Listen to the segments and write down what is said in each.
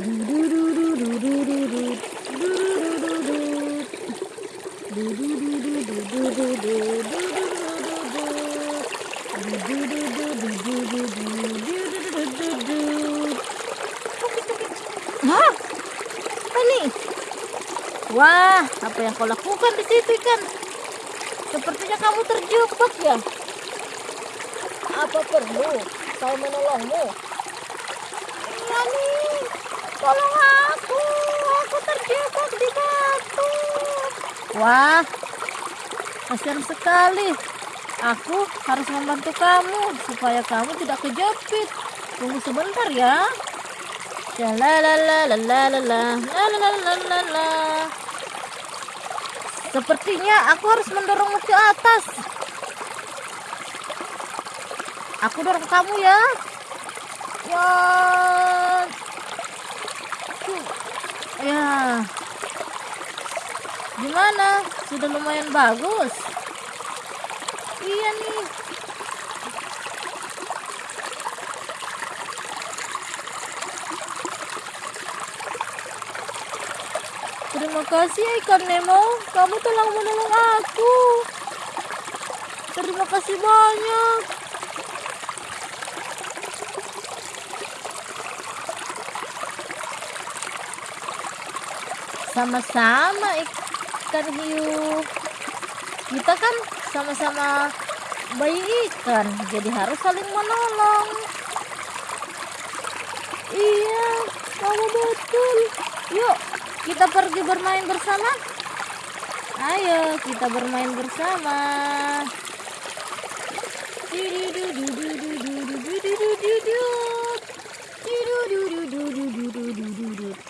Ini? Wah, apa yang kau lakukan di situ ikan? Sepertinya kamu terjebak ya. Apa perlu saya menolongmu? Iya nih, tolong aku. Aku terjebak di batu. Wah, kasihan sekali. Aku harus membantu kamu supaya kamu tidak kejepit. Tunggu sebentar ya. Lalalalalalala. Sepertinya aku harus mendorongmu ke atas. Aku dorong kamu ya. Ya. Ya. Gimana? Sudah lumayan bagus. Iya nih. Terima kasih ya ikan Nemo. Kamu telah menolong aku. Terima kasih banyak. Sama-sama ikan hiu. Kita kan sama-sama bayi ikan, jadi harus saling menolong. Iya, kamu betul. Yuk, kita pergi bermain bersama. Ayo, kita bermain bersama.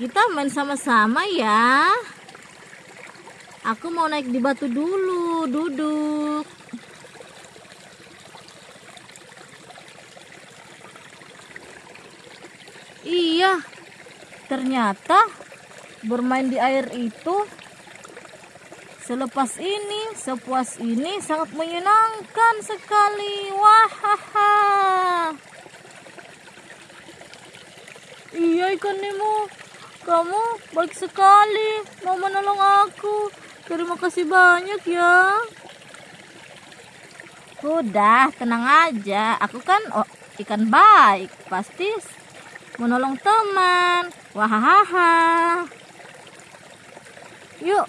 kita main sama-sama ya. Aku mau naik di batu dulu, duduk. Iya, ternyata bermain di air itu selepas ini, sepuas ini sangat menyenangkan sekali. Wahaha. Iya ikan Nemo, kamu baik sekali mau menolong aku. Terima kasih banyak ya. Udah, tenang aja. Aku kan oh, ikan baik, pasti menolong teman. Wahahaha. Yuk,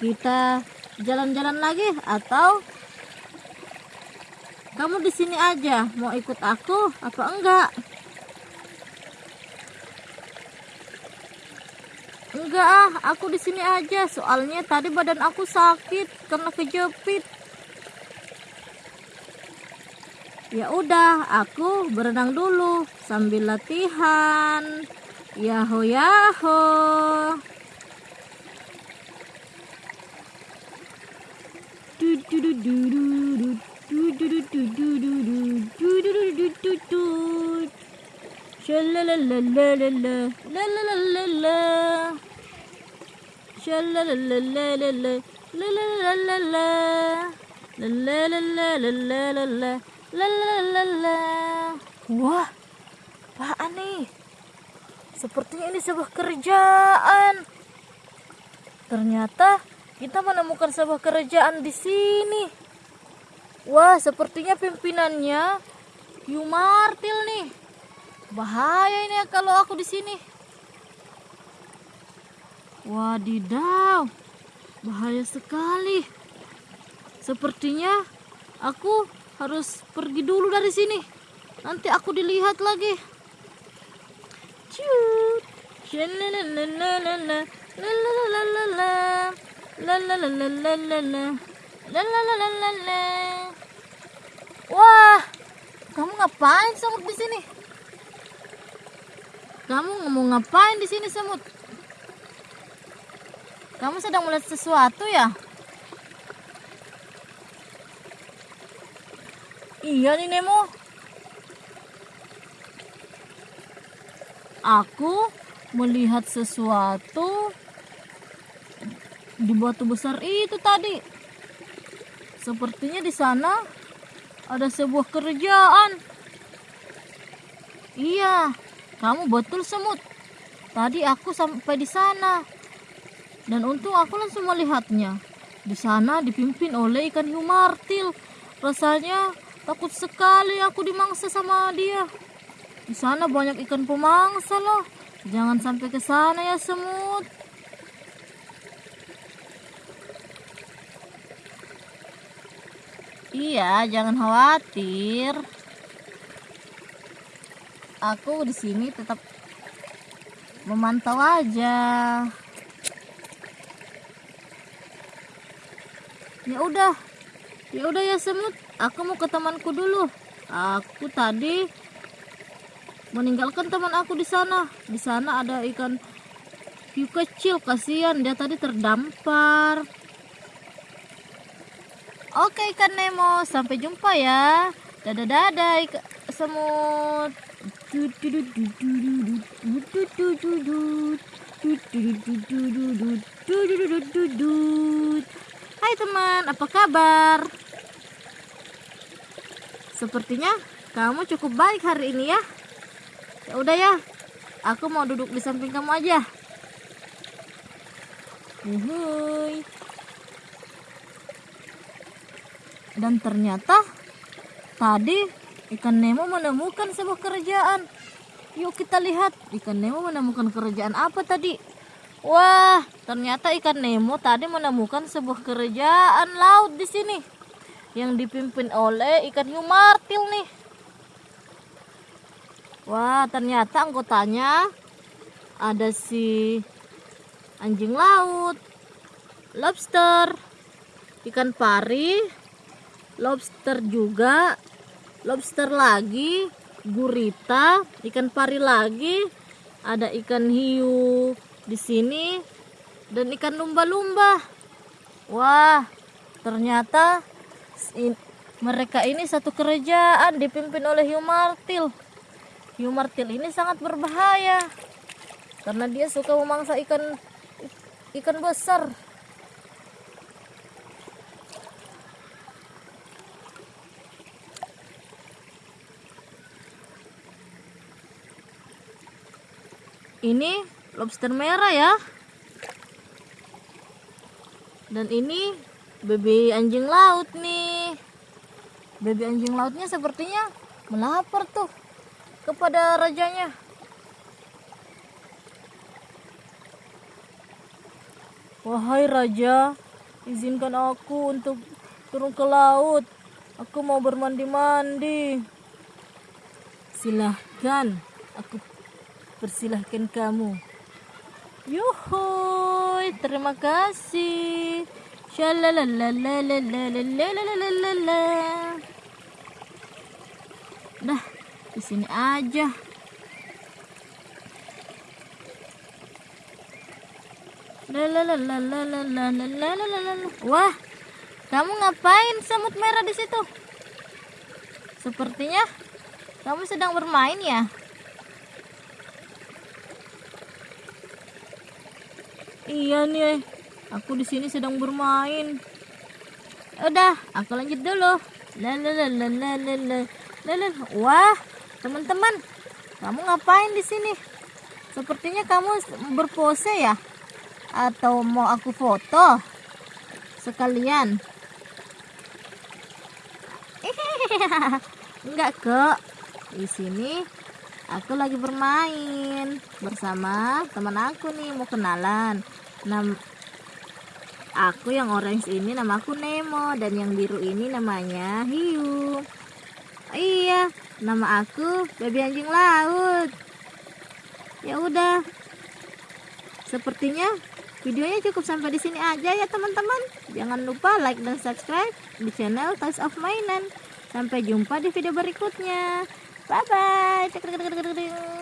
kita jalan-jalan lagi atau kamu di sini aja mau ikut aku apa enggak? Enggak ah, aku di sini aja. Soalnya tadi badan aku sakit karena kejepit. Ya udah, aku berenang dulu sambil latihan. Yaho yaho. Shalalalalala, lalalala. Shalalalalala, lalalala. Lalalala, lalalala. Wah, apaan nih? Sepertinya ini sebuah kerjaan. Ternyata kita menemukan sebuah kerajaan di sini. Wah, sepertinya pimpinannya Yumartil nih. Bahaya ini ya kalau aku di sini. Wadidaw, bahaya sekali. Sepertinya aku harus pergi dulu dari sini. Nanti aku dilihat lagi. Wah, kamu ngapain sanggup di sini? Kamu mau ngapain di sini semut? Kamu sedang melihat sesuatu ya? Iya nih Nemo. Aku melihat sesuatu di batu besar itu tadi. Sepertinya di sana ada sebuah kerjaan. Iya, kamu betul semut. Tadi aku sampai di sana. Dan untung aku langsung melihatnya. Di sana dipimpin oleh ikan hiu martil. Rasanya takut sekali aku dimangsa sama dia. Di sana banyak ikan pemangsa loh. Jangan sampai ke sana ya semut. Iya, jangan khawatir aku di sini tetap memantau aja ya udah ya udah ya semut aku mau ke temanku dulu aku tadi meninggalkan teman aku di sana di sana ada ikan hiu kecil kasihan dia tadi terdampar oke ikan Nemo sampai jumpa ya dadah dadah ikan semut Hai teman, apa kabar? Sepertinya kamu cukup baik hari ini ya. Ya udah ya, aku mau duduk di samping kamu aja. Uhuy. Dan ternyata tadi Ikan Nemo menemukan sebuah kerajaan. Yuk kita lihat ikan Nemo menemukan kerajaan apa tadi. Wah, ternyata ikan Nemo tadi menemukan sebuah kerajaan laut di sini yang dipimpin oleh ikan hiu martil nih. Wah, ternyata anggotanya ada si anjing laut, lobster, ikan pari, lobster juga, lobster lagi gurita ikan pari lagi ada ikan hiu di sini dan ikan lumba-lumba. Wah ternyata mereka ini satu kerajaan dipimpin oleh hiu martil. Hiu martil ini sangat berbahaya karena dia suka memangsa ikan ikan besar. Ini lobster merah ya. Dan ini baby anjing laut nih. Baby anjing lautnya sepertinya melapor tuh kepada rajanya. Wahai raja izinkan aku untuk turun ke laut. Aku mau bermandi-mandi. Silahkan aku persilahkan kamu Yuhuy, terima kasih. Dah, Iya nih, aku di sini sedang bermain. Udah, aku lanjut dulu. Wah, teman-teman, kamu ngapain di sini? Sepertinya kamu berpose ya? Atau mau aku foto? Sekalian. Enggak kok. Di sini aku lagi bermain bersama teman aku nih mau kenalan. Nam aku yang orange ini nama aku Nemo dan yang biru ini namanya Hiu. Iya nama aku baby anjing laut. Ya udah. Sepertinya videonya cukup sampai di sini aja ya teman-teman. Jangan lupa like dan subscribe di channel Toys of Mainan. Sampai jumpa di video berikutnya Bye bye.